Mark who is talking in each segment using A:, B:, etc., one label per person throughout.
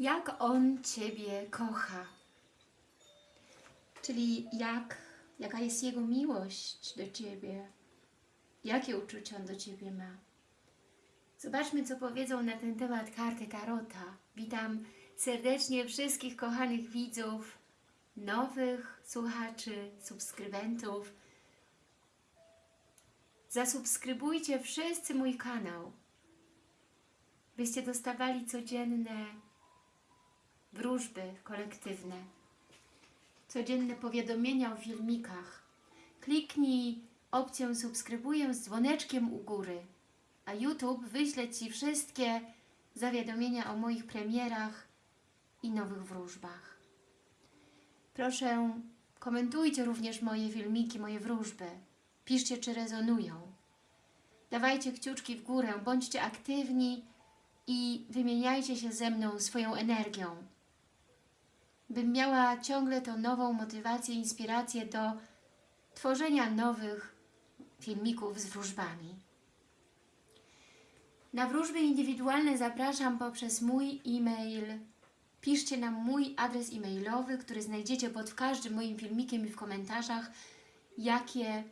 A: jak On Ciebie kocha. Czyli jak, jaka jest Jego miłość do Ciebie. Jakie uczucia On do Ciebie ma. Zobaczmy, co powiedzą na ten temat karty Tarota. Witam serdecznie wszystkich kochanych widzów, nowych słuchaczy, subskrybentów. Zasubskrybujcie wszyscy mój kanał, byście dostawali codzienne wróżby kolektywne, codzienne powiadomienia o filmikach. Kliknij opcję subskrybuję z dzwoneczkiem u góry, a YouTube wyśle Ci wszystkie zawiadomienia o moich premierach i nowych wróżbach. Proszę, komentujcie również moje filmiki, moje wróżby. Piszcie, czy rezonują. Dawajcie kciuczki w górę, bądźcie aktywni i wymieniajcie się ze mną swoją energią. Bym miała ciągle tą nową motywację, inspirację do tworzenia nowych filmików z wróżbami. Na wróżby indywidualne zapraszam poprzez mój e-mail. Piszcie nam mój adres e-mailowy, który znajdziecie pod każdym moim filmikiem i w komentarzach, jakie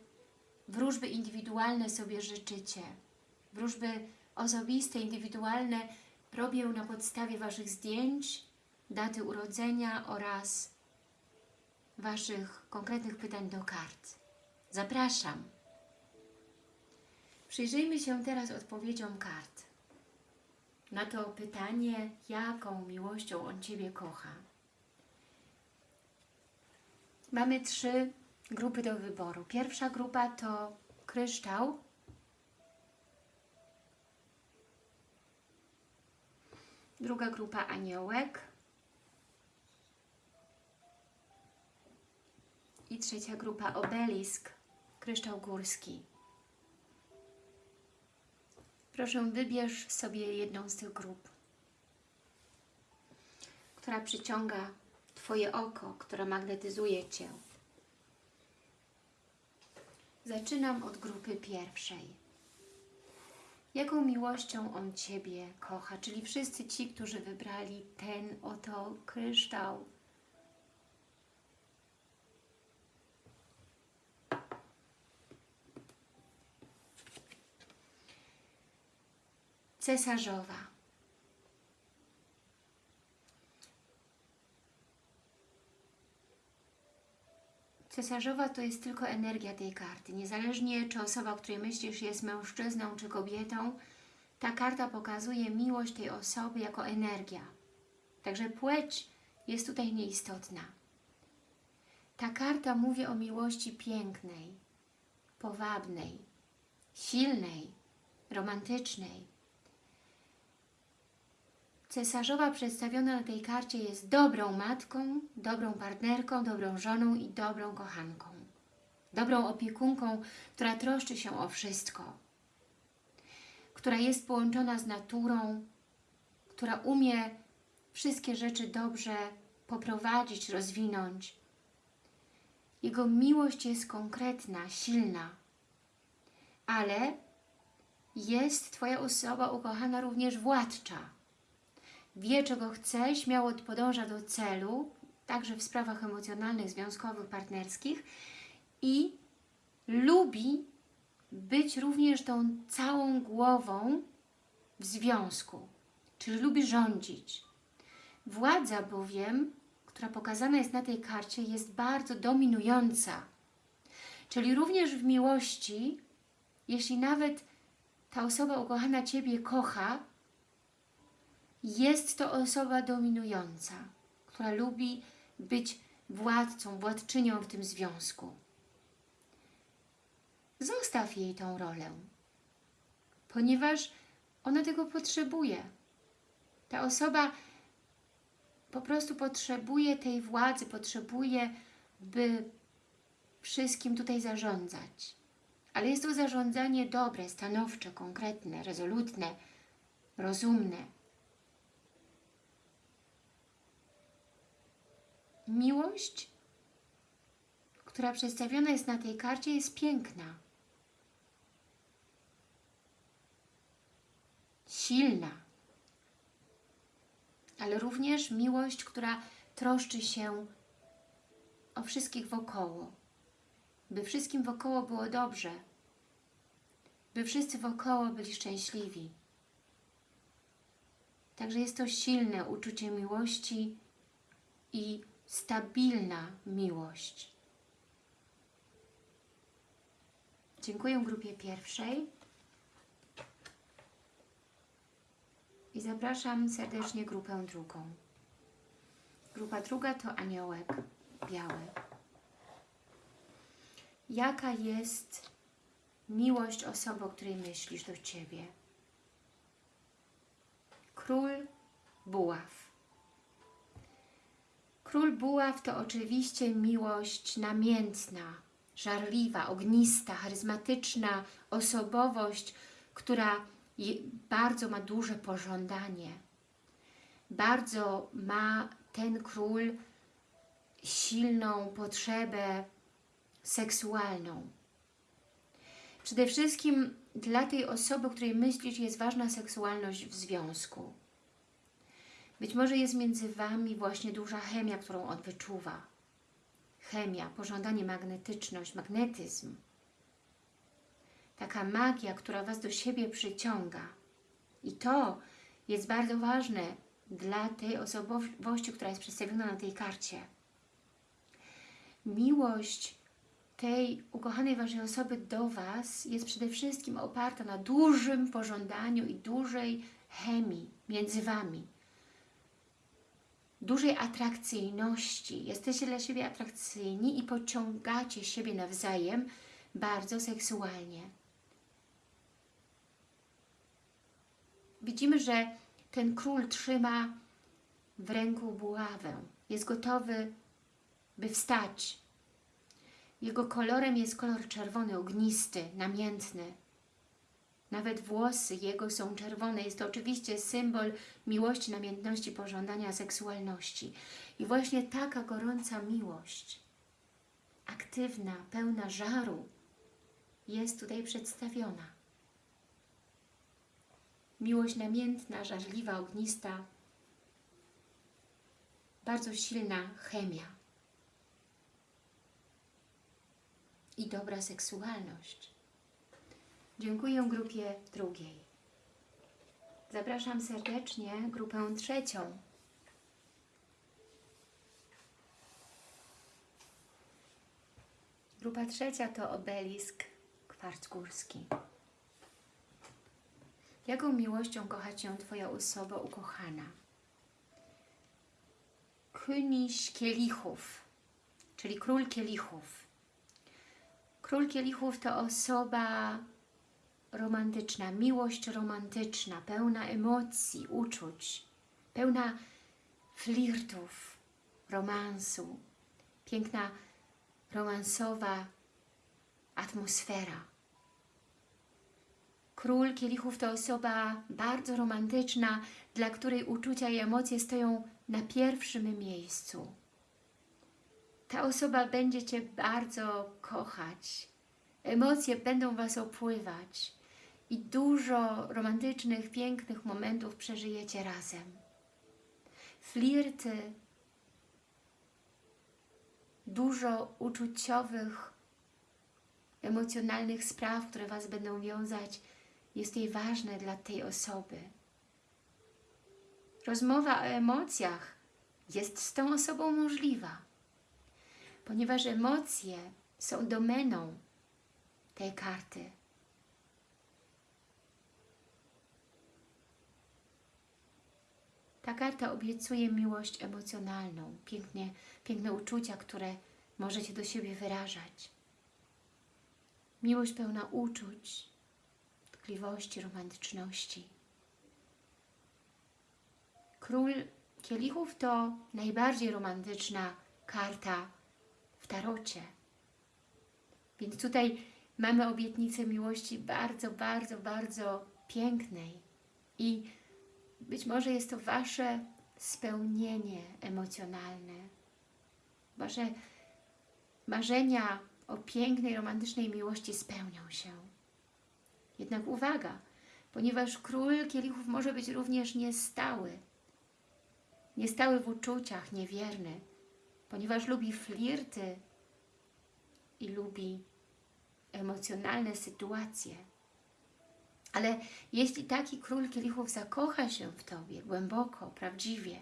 A: wróżby indywidualne sobie życzycie. Wróżby osobiste, indywidualne robię na podstawie Waszych zdjęć, daty urodzenia oraz Waszych konkretnych pytań do kart. Zapraszam. Przyjrzyjmy się teraz odpowiedziom kart na to pytanie, jaką miłością On Ciebie kocha. Mamy trzy grupy do wyboru. Pierwsza grupa to kryształ. Druga grupa aniołek. I trzecia grupa obelisk, kryształ górski. Proszę wybierz sobie jedną z tych grup, która przyciąga Twoje oko, która magnetyzuje Cię. Zaczynam od grupy pierwszej. Jaką miłością On Ciebie kocha? Czyli wszyscy ci, którzy wybrali ten oto kryształ. Cesarzowa. Cesarzowa to jest tylko energia tej karty. Niezależnie czy osoba, o której myślisz jest mężczyzną czy kobietą, ta karta pokazuje miłość tej osoby jako energia. Także płeć jest tutaj nieistotna. Ta karta mówi o miłości pięknej, powabnej, silnej, romantycznej. Cesarzowa przedstawiona na tej karcie jest dobrą matką, dobrą partnerką, dobrą żoną i dobrą kochanką. Dobrą opiekunką, która troszczy się o wszystko. Która jest połączona z naturą, która umie wszystkie rzeczy dobrze poprowadzić, rozwinąć. Jego miłość jest konkretna, silna, ale jest Twoja osoba ukochana również władcza wie czego chce, śmiało podąża do celu, także w sprawach emocjonalnych, związkowych, partnerskich i lubi być również tą całą głową w związku, czyli lubi rządzić. Władza bowiem, która pokazana jest na tej karcie, jest bardzo dominująca. Czyli również w miłości, jeśli nawet ta osoba ukochana Ciebie kocha, jest to osoba dominująca, która lubi być władcą, władczynią w tym związku. Zostaw jej tą rolę, ponieważ ona tego potrzebuje. Ta osoba po prostu potrzebuje tej władzy, potrzebuje, by wszystkim tutaj zarządzać. Ale jest to zarządzanie dobre, stanowcze, konkretne, rezolutne, rozumne. Miłość, która przedstawiona jest na tej karcie, jest piękna. Silna. ale również miłość, która troszczy się o wszystkich wokoło, by wszystkim wokoło było dobrze, by wszyscy wokoło byli szczęśliwi. Także jest to silne uczucie miłości i stabilna miłość. Dziękuję grupie pierwszej i zapraszam serdecznie grupę drugą. Grupa druga to aniołek biały. Jaka jest miłość osoby, o której myślisz do Ciebie? Król Buław. Król Buław to oczywiście miłość namiętna, żarliwa, ognista, charyzmatyczna osobowość, która bardzo ma duże pożądanie. Bardzo ma ten król silną potrzebę seksualną. Przede wszystkim dla tej osoby, której myślisz, jest ważna seksualność w związku. Być może jest między Wami właśnie duża chemia, którą on wyczuwa. Chemia, pożądanie, magnetyczność, magnetyzm. Taka magia, która Was do siebie przyciąga. I to jest bardzo ważne dla tej osobowości, która jest przedstawiona na tej karcie. Miłość tej ukochanej Waszej osoby do Was jest przede wszystkim oparta na dużym pożądaniu i dużej chemii między Wami. Dużej atrakcyjności. Jesteście dla siebie atrakcyjni i pociągacie siebie nawzajem bardzo seksualnie. Widzimy, że ten król trzyma w ręku buławę. Jest gotowy, by wstać, jego kolorem jest kolor czerwony, ognisty, namiętny. Nawet włosy jego są czerwone. Jest to oczywiście symbol miłości, namiętności, pożądania, seksualności. I właśnie taka gorąca miłość, aktywna, pełna żaru, jest tutaj przedstawiona. Miłość namiętna, żarliwa, ognista, bardzo silna chemia. i dobra seksualność. Dziękuję grupie drugiej. Zapraszam serdecznie grupę trzecią. Grupa trzecia to obelisk kwarc górski. Jaką miłością kocha Cię Twoja osoba ukochana? König kielichów, czyli król kielichów. Król kielichów to osoba romantyczna, miłość romantyczna, pełna emocji, uczuć, pełna flirtów, romansu, piękna romansowa atmosfera. Król kielichów to osoba bardzo romantyczna, dla której uczucia i emocje stoją na pierwszym miejscu ta osoba będzie Cię bardzo kochać. Emocje będą Was opływać i dużo romantycznych, pięknych momentów przeżyjecie razem. Flirty, dużo uczuciowych, emocjonalnych spraw, które Was będą wiązać, jest jej ważne dla tej osoby. Rozmowa o emocjach jest z tą osobą możliwa ponieważ emocje są domeną tej karty. Ta karta obiecuje miłość emocjonalną, pięknie, piękne uczucia, które możecie do siebie wyrażać. Miłość pełna uczuć, tkliwości, romantyczności. Król kielichów to najbardziej romantyczna karta tarocie. Więc tutaj mamy obietnicę miłości bardzo, bardzo, bardzo pięknej i być może jest to Wasze spełnienie emocjonalne. Wasze marzenia o pięknej, romantycznej miłości spełnią się. Jednak uwaga, ponieważ król kielichów może być również niestały. niestały w uczuciach, niewierny, ponieważ lubi flirty i lubi emocjonalne sytuacje. Ale jeśli taki król kielichów zakocha się w Tobie głęboko, prawdziwie,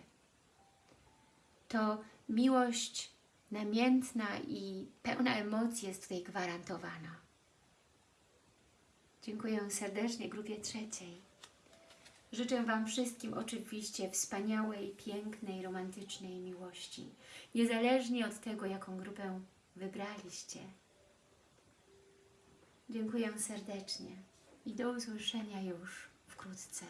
A: to miłość namiętna i pełna emocji jest tutaj gwarantowana. Dziękuję serdecznie grupie trzeciej. Życzę Wam wszystkim oczywiście wspaniałej, pięknej, romantycznej miłości. Niezależnie od tego, jaką grupę wybraliście. Dziękuję serdecznie i do usłyszenia już wkrótce.